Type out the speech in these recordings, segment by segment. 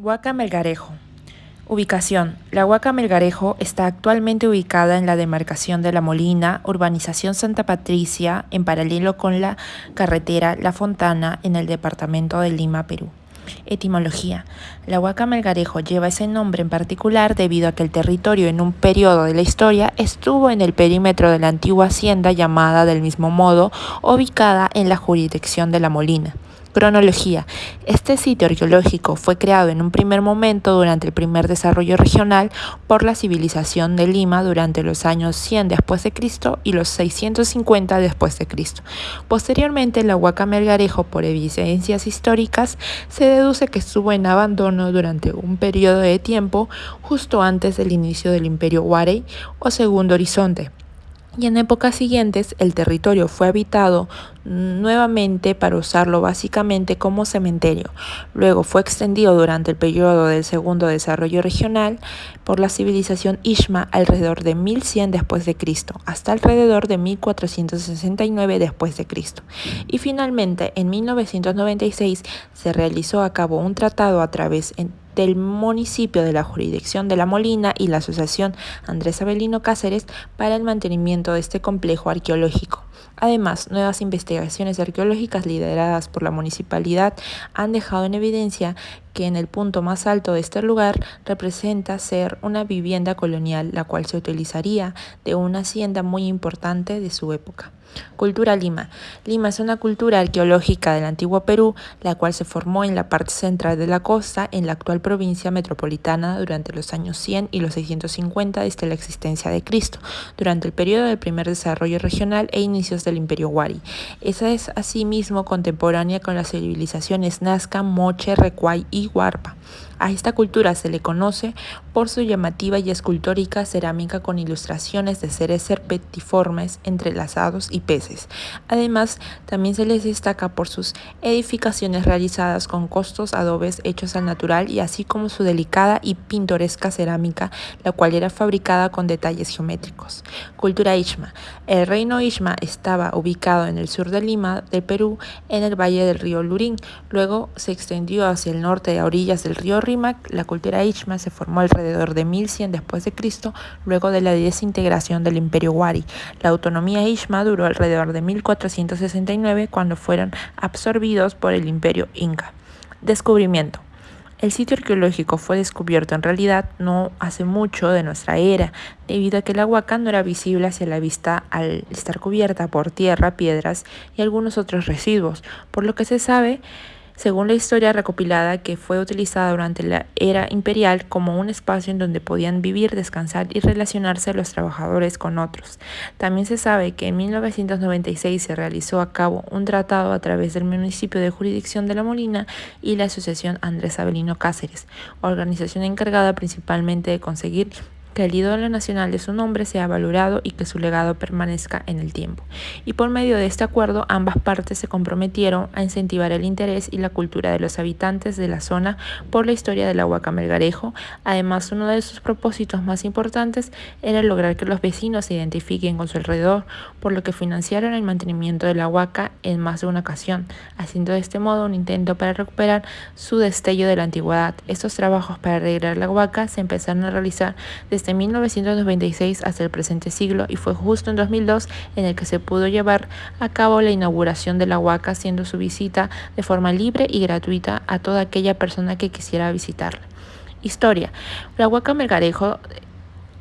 Huaca Melgarejo. Ubicación. La Huaca Melgarejo está actualmente ubicada en la demarcación de La Molina, urbanización Santa Patricia, en paralelo con la carretera La Fontana, en el departamento de Lima, Perú. Etimología. La Huaca Melgarejo lleva ese nombre en particular debido a que el territorio en un periodo de la historia estuvo en el perímetro de la antigua hacienda llamada del mismo modo, ubicada en la jurisdicción de La Molina. Cronología. Este sitio arqueológico fue creado en un primer momento durante el primer desarrollo regional por la civilización de Lima durante los años 100 después de Cristo y los 650 después de Cristo. Posteriormente, la Huaca Melgarejo, por evidencias históricas, se deduce que estuvo en abandono durante un periodo de tiempo justo antes del inicio del Imperio Huarey o Segundo Horizonte y en épocas siguientes el territorio fue habitado nuevamente para usarlo básicamente como cementerio. Luego fue extendido durante el periodo del segundo desarrollo regional por la civilización Ishma alrededor de 1100 después de Cristo hasta alrededor de 1469 después de Cristo. Y finalmente en 1996 se realizó a cabo un tratado a través del municipio de la jurisdicción de La Molina y la Asociación Andrés Avelino Cáceres para el mantenimiento de este complejo arqueológico. Además, nuevas investigaciones arqueológicas lideradas por la municipalidad han dejado en evidencia que en el punto más alto de este lugar representa ser una vivienda colonial, la cual se utilizaría de una hacienda muy importante de su época. Cultura Lima. Lima es una cultura arqueológica del antiguo Perú, la cual se formó en la parte central de la costa, en la actual provincia metropolitana, durante los años 100 y los 650 desde la existencia de Cristo, durante el periodo del primer desarrollo regional e inicios del Imperio Huari. Esa es asimismo contemporánea con las civilizaciones Nazca, Moche, Recuay y Huarpa. A esta cultura se le conoce por su llamativa y escultórica cerámica con ilustraciones de seres serpentiformes, entrelazados y peces. Además, también se les destaca por sus edificaciones realizadas con costos adobes hechos al natural y así como su delicada y pintoresca cerámica, la cual era fabricada con detalles geométricos. Cultura Ishma. El reino Ishma estaba ubicado en el sur de Lima, de Perú, en el valle del río Lurín. Luego se extendió hacia el norte a orillas del río La cultura Ishma se formó alrededor de 1100 después de Cristo, luego de la desintegración del Imperio Wari. La autonomía Ishma duró alrededor de 1469 cuando fueron absorbidos por el Imperio Inca. Descubrimiento. El sitio arqueológico fue descubierto en realidad no hace mucho de nuestra era, debido a que la huaca no era visible hacia la vista al estar cubierta por tierra, piedras y algunos otros residuos, por lo que se sabe según la historia recopilada que fue utilizada durante la era imperial como un espacio en donde podían vivir, descansar y relacionarse los trabajadores con otros. También se sabe que en 1996 se realizó a cabo un tratado a través del municipio de jurisdicción de La Molina y la Asociación Andrés Avelino Cáceres, organización encargada principalmente de conseguir el ídolo nacional de su nombre sea valorado y que su legado permanezca en el tiempo. Y por medio de este acuerdo, ambas partes se comprometieron a incentivar el interés y la cultura de los habitantes de la zona por la historia del Huaca Melgarejo. Además, uno de sus propósitos más importantes era lograr que los vecinos se identifiquen con su alrededor, por lo que financiaron el mantenimiento de la Huaca en más de una ocasión, haciendo de este modo un intento para recuperar su destello de la antigüedad. Estos trabajos para arreglar la Huaca se empezaron a realizar desde 1996 hasta el presente siglo y fue justo en 2002 en el que se pudo llevar a cabo la inauguración de la Huaca, haciendo su visita de forma libre y gratuita a toda aquella persona que quisiera visitarla. Historia. La Huaca Melgarejo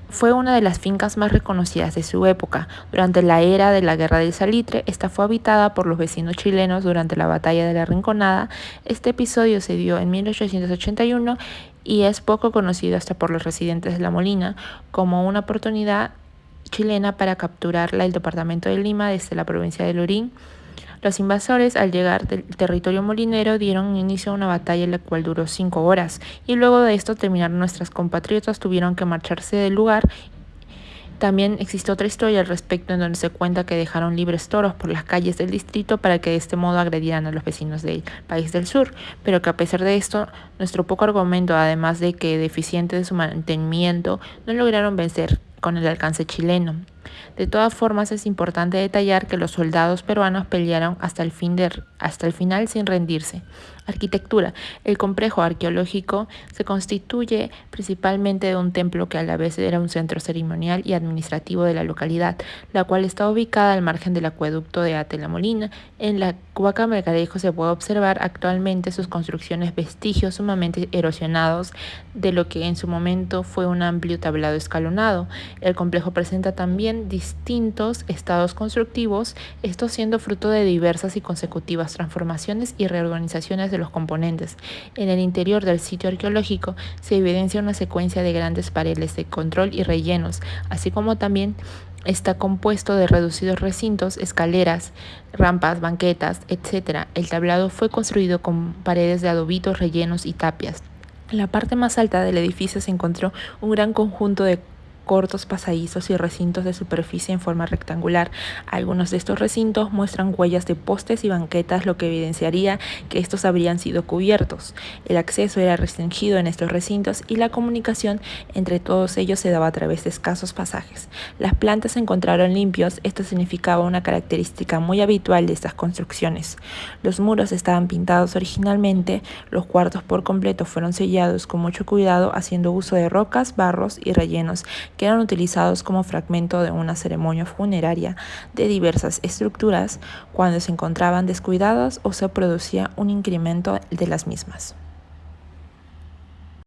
fue una de las fincas más reconocidas de su época. Durante la era de la Guerra del Salitre, esta fue habitada por los vecinos chilenos durante la Batalla de la Rinconada. Este episodio se dio en 1881 y es poco conocido hasta por los residentes de La Molina como una oportunidad chilena para capturar el departamento de Lima desde la provincia de Lurín. Los invasores, al llegar del territorio molinero, dieron inicio a una batalla la cual duró cinco horas, y luego de esto terminaron nuestras compatriotas tuvieron que marcharse del lugar también existe otra historia al respecto en donde se cuenta que dejaron libres toros por las calles del distrito para que de este modo agredieran a los vecinos del país del sur, pero que a pesar de esto, nuestro poco argumento, además de que deficiente de su mantenimiento, no lograron vencer con el alcance chileno. De todas formas, es importante detallar que los soldados peruanos pelearon hasta el, fin de, hasta el final sin rendirse. Arquitectura. El complejo arqueológico se constituye principalmente de un templo que a la vez era un centro ceremonial y administrativo de la localidad, la cual está ubicada al margen del acueducto de Atela Molina. En la Huaca Mercadejo se puede observar actualmente sus construcciones vestigios sumamente erosionados de lo que en su momento fue un amplio tablado escalonado. El complejo presenta también distintos estados constructivos, esto siendo fruto de diversas y consecutivas transformaciones y reorganizaciones de los componentes. En el interior del sitio arqueológico se evidencia una secuencia de grandes paredes de control y rellenos, así como también está compuesto de reducidos recintos, escaleras, rampas, banquetas, etc. El tablado fue construido con paredes de adobitos, rellenos y tapias. En la parte más alta del edificio se encontró un gran conjunto de cortos pasadizos y recintos de superficie en forma rectangular. Algunos de estos recintos muestran huellas de postes y banquetas, lo que evidenciaría que estos habrían sido cubiertos. El acceso era restringido en estos recintos y la comunicación entre todos ellos se daba a través de escasos pasajes. Las plantas se encontraron limpios, esto significaba una característica muy habitual de estas construcciones. Los muros estaban pintados originalmente, los cuartos por completo fueron sellados con mucho cuidado haciendo uso de rocas, barros y rellenos que eran utilizados como fragmento de una ceremonia funeraria de diversas estructuras cuando se encontraban descuidadas o se producía un incremento de las mismas.